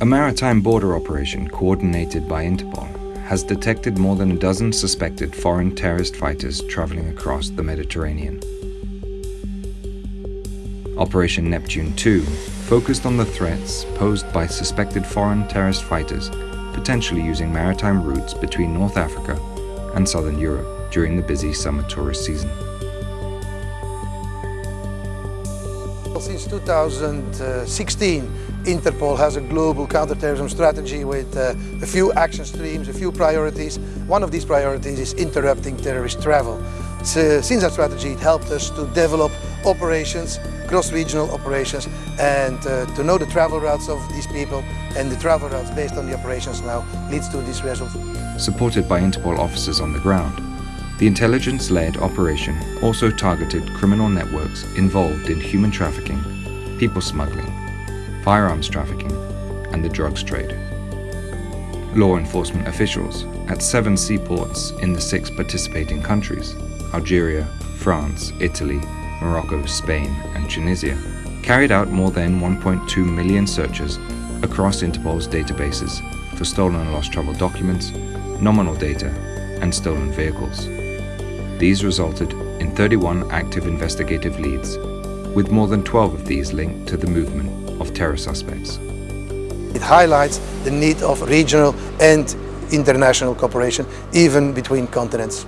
A maritime border operation coordinated by Interpol has detected more than a dozen suspected foreign terrorist fighters traveling across the Mediterranean. Operation Neptune 2 focused on the threats posed by suspected foreign terrorist fighters potentially using maritime routes between North Africa and Southern Europe during the busy summer tourist season. Since 2016, Interpol has a global counterterrorism strategy with uh, a few action streams, a few priorities. One of these priorities is interrupting terrorist travel. So, since that strategy, it helped us to develop operations, cross-regional operations, and uh, to know the travel routes of these people and the travel routes based on the operations now leads to these results. Supported by Interpol officers on the ground, the intelligence-led operation also targeted criminal networks involved in human trafficking, people smuggling, firearms trafficking, and the drugs trade. Law enforcement officials at seven seaports in the six participating countries Algeria, France, Italy, Morocco, Spain, and Tunisia carried out more than 1.2 million searches across Interpol's databases for stolen and lost travel documents, nominal data, and stolen vehicles. These resulted in 31 active investigative leads, with more than 12 of these linked to the movement of terror suspects. It highlights the need of regional and international cooperation, even between continents.